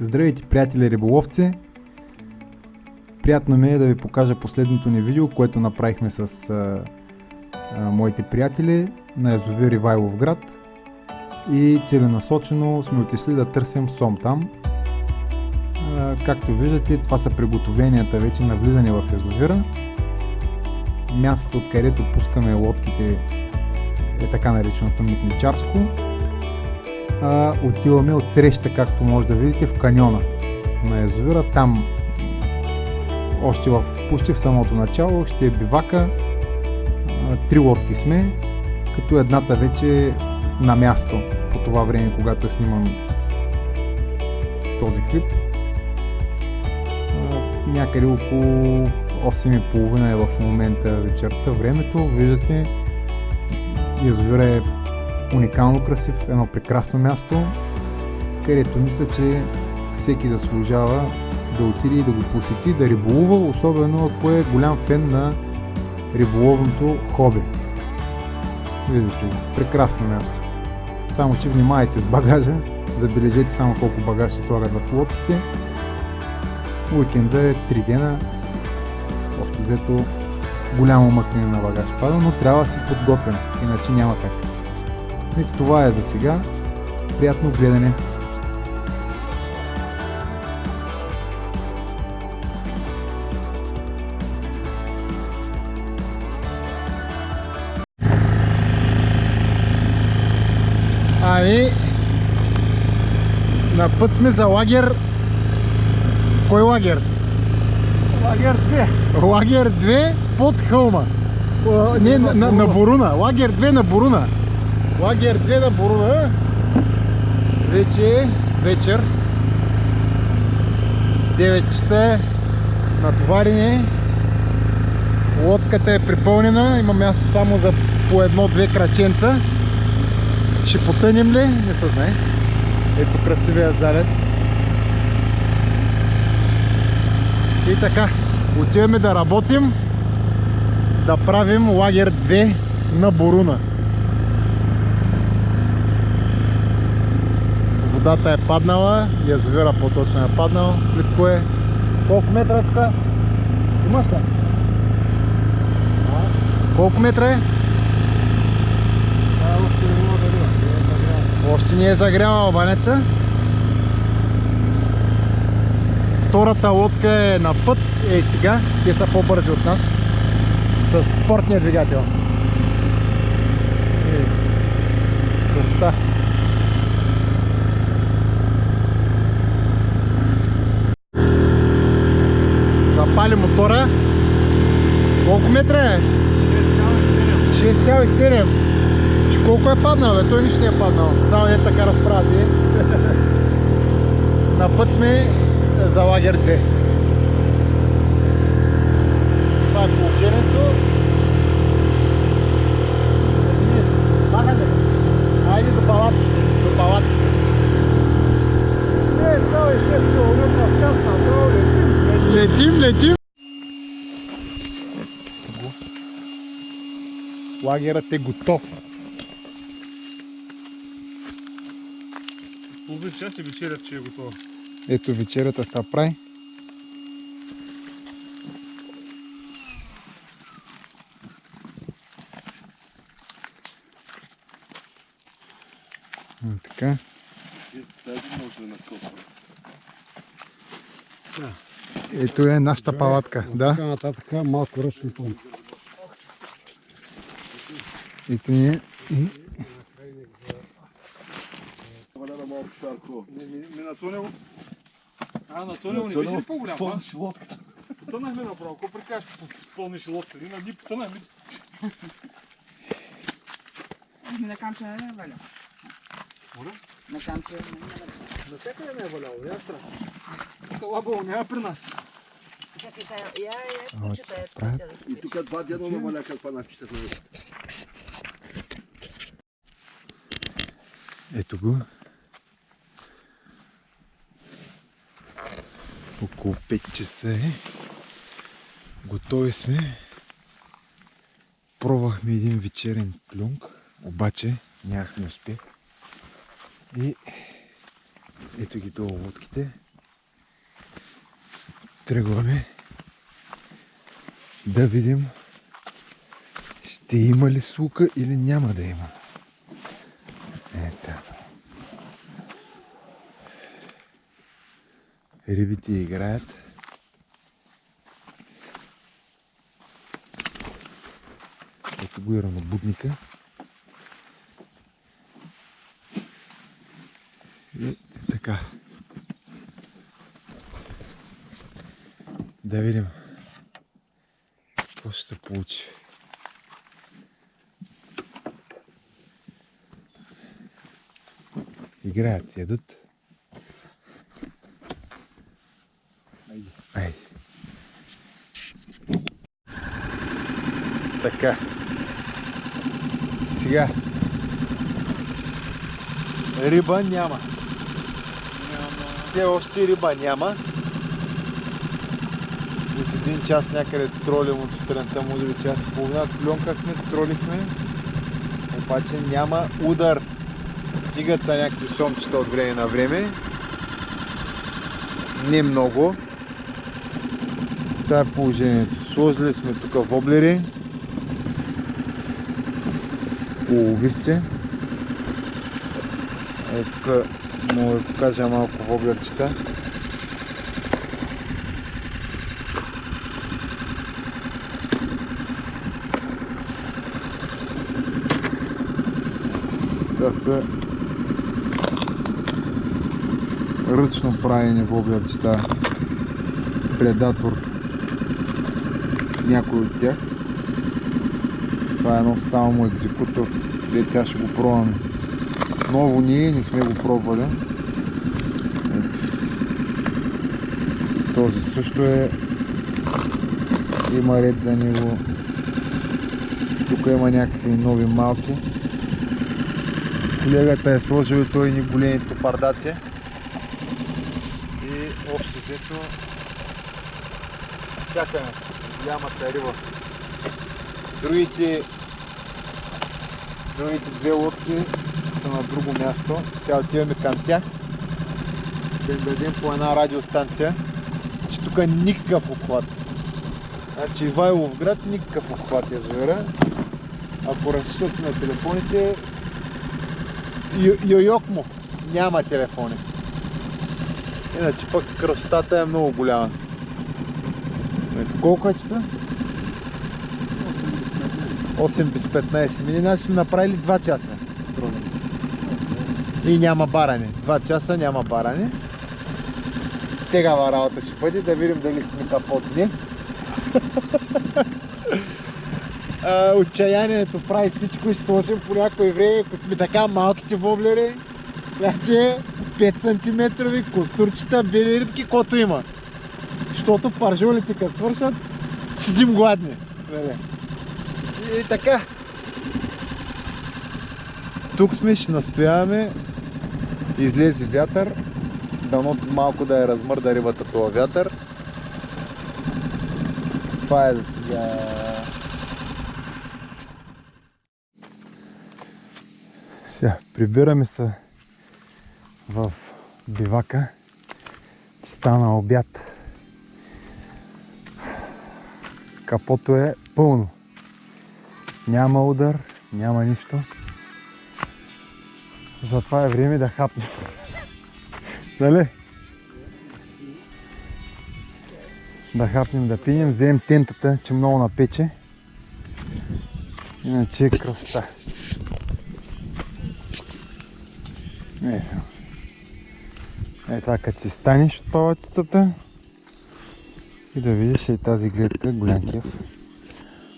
Здравейте, приятели риболовци! Приятно ми е да ви покажа последното ни видео, което направихме с а, а, моите приятели на язовир Ивайлов град и целенасочено сме отишли да търсим сом там. А, както виждате, това са приготовленията вече на влизане в язовира. Мястото, откъдето пускаме лодките е така нареченото митничарско а, отиваме от среща, както може да видите, в каньона на язовира. Там още в почти в самото начало ще е бивака. Три лодки сме, като едната вече е на място по това време, когато е сниман този клип. Някъде около 8.30 е в момента вечерта времето. Виждате, язовира е уникално красив, едно прекрасно място, където мисля, че всеки заслужава да отиде и да го посети, да риболува, особено ако е голям фен на риболовното хоби. Виждате го, прекрасно място. Само, че внимайте с багажа, забележете само колко багаж ще слагат в лодките. Уикенда е 3 дена, общо взето голямо мъкнене на багаж пада, но трябва да си подготвен, иначе няма как. И това е за сега. Приятно гледане! Ами, на път сме за лагер. Кой лагер? Лагер 2. Лагер 2 под хълма. Не, на, на, на Боруна. Лагер 2 на Боруна. Лагер 2 на Боруна. Вече е вечер. 9 часа. Натоварене. Лодката е припълнена. Има място само за по едно-две краченца. Ще потънем ли? Не се знае. Ето красивия залез. И така, отиваме да работим, да правим лагер 2 на Боруна. Водата е паднала, язовира по-точно е паднал. Плитко е. Колко метра е тук? Имаш ли? Колко метра е? Сега още не мога да видя. Не е загрял. Още не е загряла банеца. Втората лодка е на път. Ей сега, те са по-бързи от нас. С спортния двигател. Ей, красота. Мотора. Колко метра е? 6,7. Че колко е паднал, бе? Той нищо не е паднал. Само е така разправи. На път сме за лагер 2. Това е положението. Махаме. Айде до палатките. До палатките. Не, цял и 6 км в час направо летим. Летим, летим. Лагерът е готов. Половин час и вечерят, че е готова. Ето вечерята се прави. А, така. Тази може да накопа. Ето е нашата палатка. Да. Така нататък малко ръчни помпи. Ето ни е. И малко шарко. Ми на Цонево. А, на Цонево не беше ли по-голям? а? Пълниш лодката. Потънахме направо. Какво прикажеш, пълниш лодка? Ние ни потънахме. На камче не е валял. Моля? На камче не е валял. Навсякъде не е валяло, я страх. Лабало няма при нас. И тук два дена наваля каква напишете на ето го. Около 5 часа е. Готови сме. Пробвахме един вечерен клюнг, обаче нямахме успех. И ето ги долу лодките. Тръгваме да видим ще има ли слука или няма да има. Ето. Рибите играят. Ето го и ранобудника. И така. Да видим какво ще се получи. Играят, ядат. Сега. Риба няма. Все още риба няма. От един час някъде тролим от сутринта, може би час и половина. Клюнкахме, тролихме. Обаче няма удар. Стигат са някакви сомчета от време на време. Не много. Това е положението. Сложили сме тук воблери. Улови сте. Е, тук мога да покажа малко воблерчета. Това са ръчно правени воблерчета. Предатор. Някой от тях. Това е едно само екзекутор. Дет сега ще го пробваме. Ново ние не сме го пробвали. Ето. Този също е има ред за него. Тук има някакви нови малки. Колегата е сложил той ни големи топардаци. И общо взето чакаме голямата риба. Другите другите две лодки са на друго място. Сега отиваме към тях. Да им дадем по една радиостанция, че тук никакъв обхват. Значи Ивайлов град никакъв обхват язовира. Ако разчитате на телефоните, Йойок му няма телефони. Иначе пък красотата е много голяма. Ето колко е часа? 8 без 15. Ми значи сме направили 2 часа. И няма баране. 2 часа няма баране. Тегава работа ще бъде, да видим дали сме капот днес. Отчаянието прави всичко и ще сложим по някое време, ако сме така малките воблери, значи 5 см костурчета, бели рибки, кото има. Защото паржулите като свършат, седим гладни. И така. Тук сме, ще настояваме. Излезе вятър. Дано малко да е размърда рибата това вятър. Това е за сега. Сега, прибираме се в бивака. Че стана обяд. Капото е пълно. Няма удар, няма нищо. Затова е време да хапнем. Нали? Да хапнем, да пинем, вземем тентата, че много напече. Иначе е красота. Ето. Е това като си станеш от палатицата и да видиш и тази гледка, голям кеф.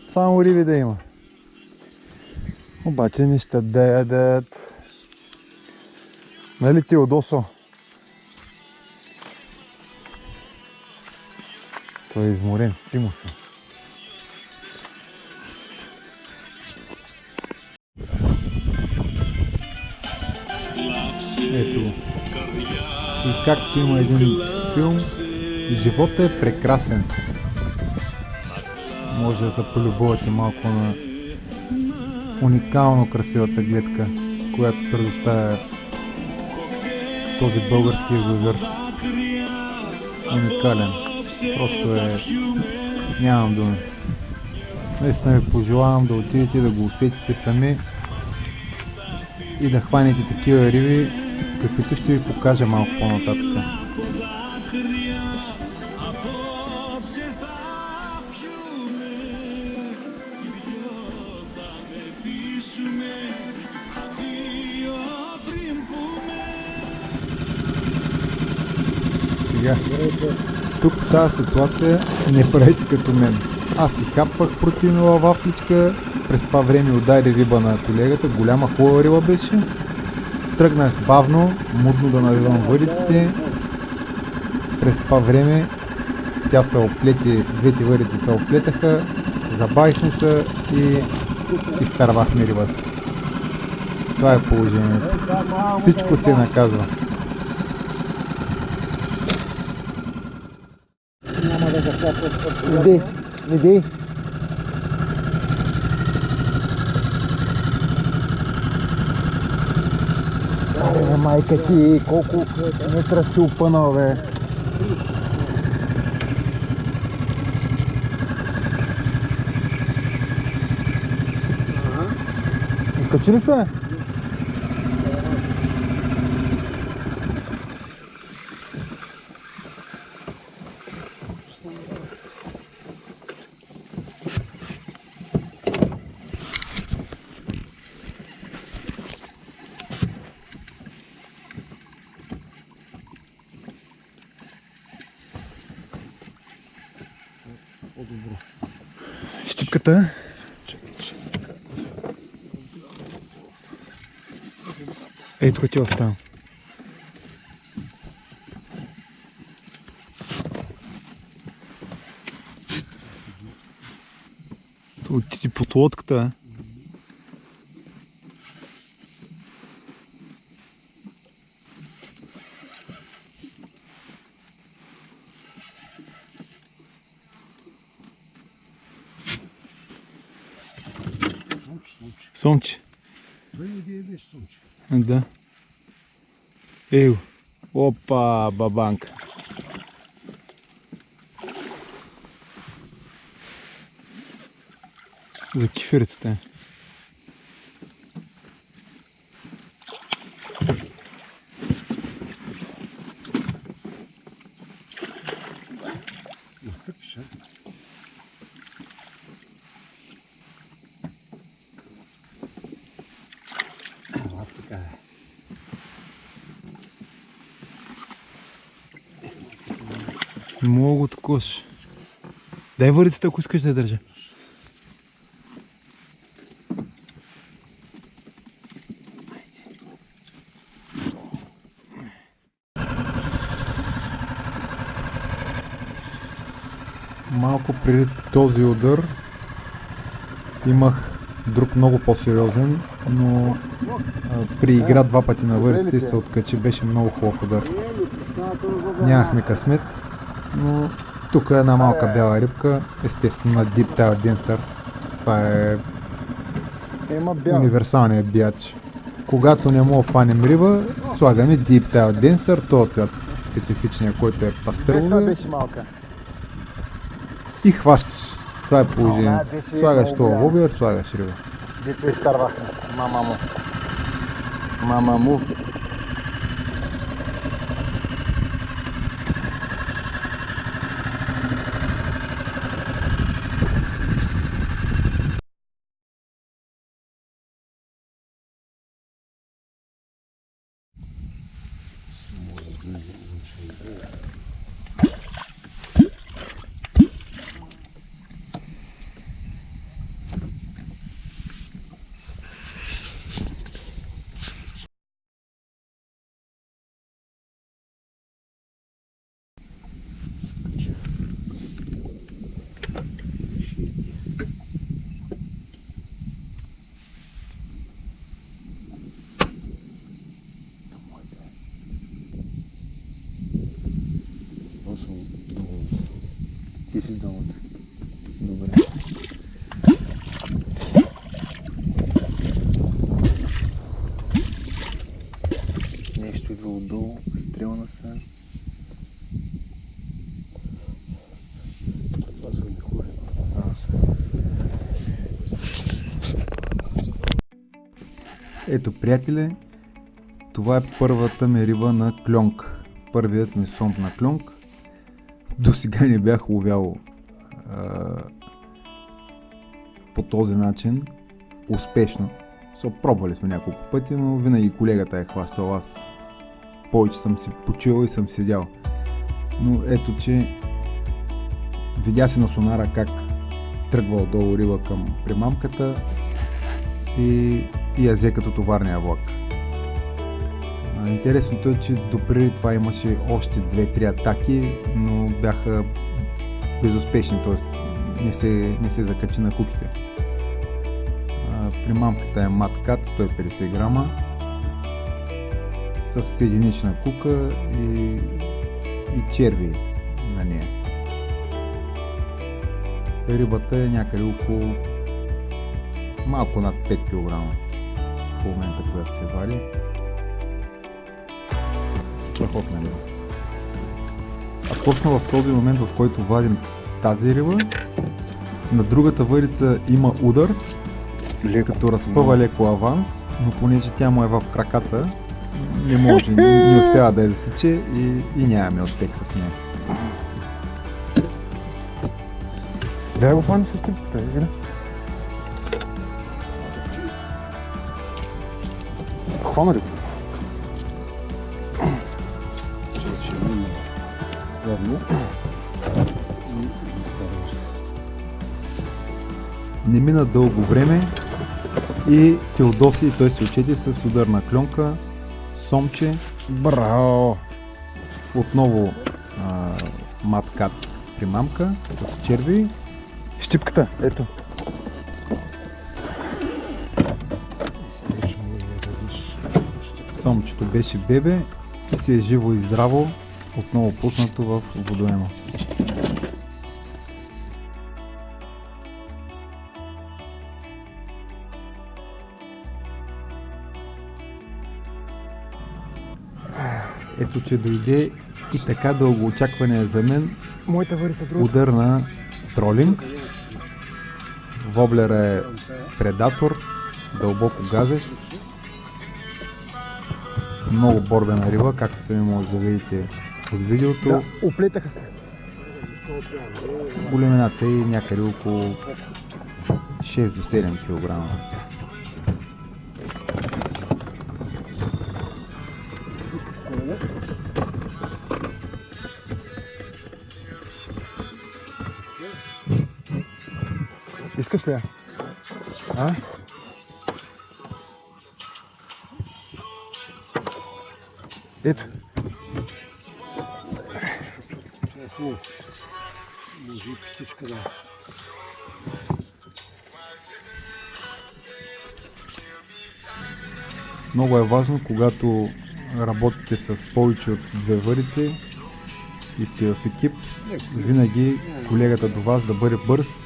Само риби да има. Обаче не ще да ядат. Нали ти Одосо? Той е изморен, спи му се. Ето го. И както има един филм, живота е прекрасен. Може да се полюбувате малко на уникално красивата гледка, която предоставя този български язовир. Уникален. Просто е... Нямам думи. Наистина ви пожелавам да отидете да го усетите сами и да хванете такива риби, каквито ще ви покажа малко по-нататък. Сега, тук в тази ситуация не правете като мен. Аз си хапвах протеинова вафличка, през това време удари риба на колегата, голяма хубава риба беше. Тръгнах бавно, мудно да навивам въдиците. През това време тя се оплети, двете въдици се оплетаха, забавихме се и изтървахме рибата. Това е положението. Всичко се наказва. Иди. Аре, бе, майка ти, колко метра си опънал, бе. Качи ли се? Щипката. Ей, тук ти оставам. Тут ти под лодката. Сомче. Да. Еу. Опа, бабанка. За кефирицата. Такош. Дай върицата, ако искаш да я държа. Малко преди този удар имах друг много по-сериозен, но а, при игра два пъти на вързите и се откачи, беше много хубав удар. Нямахме късмет, но тук е една малка бяла рибка, естествено на Deep Tail Dancer. Това е Ема бял. универсалният бияч. Когато не мога фанем риба, слагаме Deep Tail Dancer, този цвят специфичния, който е Без това пастрелове беше малка. и хващаш. Това е положението. Слагаш това лобиер, слагаш риба. Дето изтървахме. Мама му. Мама му. Ти си долу. Добре. Нещо идва отдолу, стрелна са. Ето, приятели, това е първата ми риба на клонк. Първият ми сомп на клонк. До сега не бях ловял а, по този начин успешно. So, пробвали сме няколко пъти, но винаги колегата е хващал. Аз повече съм си почил и съм седял. Но ето, че видя се на сонара как тръгва отдолу риба към примамката и, и я взе като товарния влак. Интересното е, че допреди това имаше още 2-3 атаки, но бяха безуспешни, т.е. Не се, не се закачи на куките. А, Примамката е маткат 150 грама с единична кука и, и черви на нея. Рибата е някъде около малко над 5 кг в момента, когато се вади. Страхотна риба. А точно в този момент, в който вадим тази риба, на другата върица има удар, като разпъва леко аванс, но понеже тя му е в краката, не може, не, не успява да я засече и, и нямаме успех с нея. Дай го фани с трипата, игра. Хвана ли? Не мина дълго време и Теодоси и той се очети с ударна клонка, сомче, Браво! отново маткат примамка с черви Щипката, ето. Беше бебе и си е живо и здраво, отново пуснато в водоема. Ето, че дойде и така дълго очакване за мен удар на тролинг. Воблера е предатор, дълбоко газещ. Много борбена риба, както сами може да видите от видеото. Да, оплетаха се. Големината е някъде около 6 до 7 кг. Искаш ли я? А? Ето. Може и птичка да. Много е важно, когато работите с повече от две върици и сте в екип, винаги колегата до вас да бъде бърз,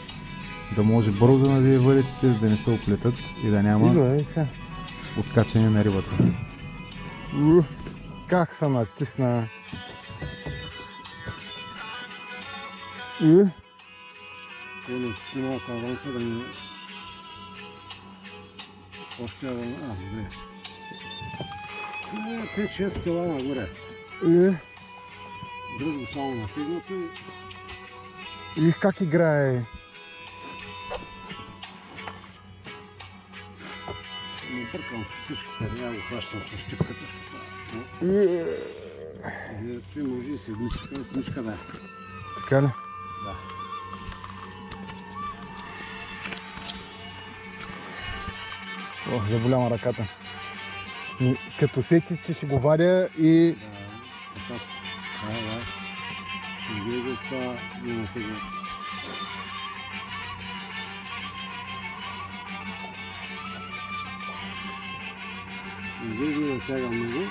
да може бързо да надие въриците, за да не се оплетат и да няма е, откачане на рибата. У, Как съм натисна. У, Коле, малко аванса да ми... Още аванса... А, добре. Е, 5-6 кила нагоре. у, Друго само натигнато и и как играе. ще му бъркам с птичката. Няма го Той може и седмичка, седмичка да. Така ли? Да. О, заболяма ръката. Като сети, че ще го вадя и Да. Да, да. Не го това, няма сега. Не го натяга много.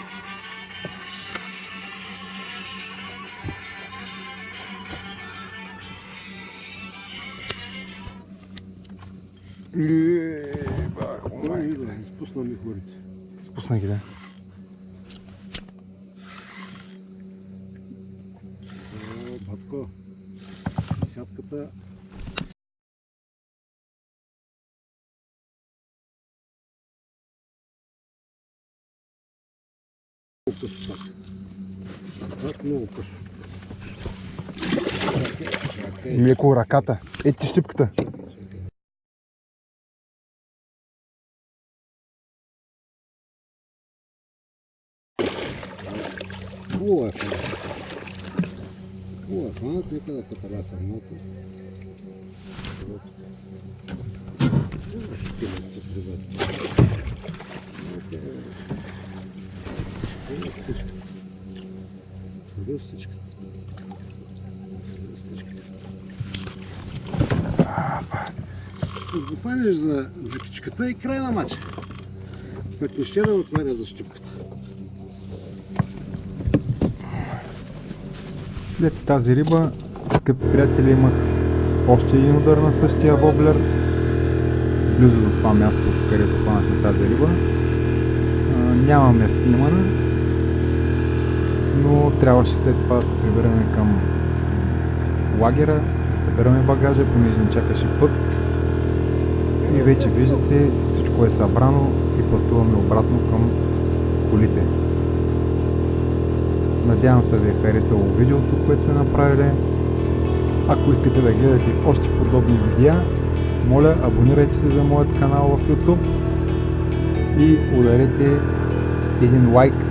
Е, бах, Ой, да, изпусна ми хорите. Спусна ги, да. Батко. Десятката късо пак. Пак много късо. Леко ръката. Ето ти щипката. Каталяса малко. Шпилят се прибавя. Ръстичка. Ръстичка. Ръстичка. Като го хванеш за джукичката и край на матча. Пък не ще да отваря за щипката. След тази риба, скъпи приятели, имах още един удар на същия воблер, близо до това място, където хванахме тази риба. А, нямаме снимана, но трябваше след това да се прибираме към лагера, да събираме багажа, понеже ни чакаше път. И вече виждате, всичко е събрано и пътуваме обратно към колите. Надявам се ви е харесало видеото, което сме направили. Ако искате да гледате още подобни видеа, моля абонирайте се за моят канал в YouTube и ударете един лайк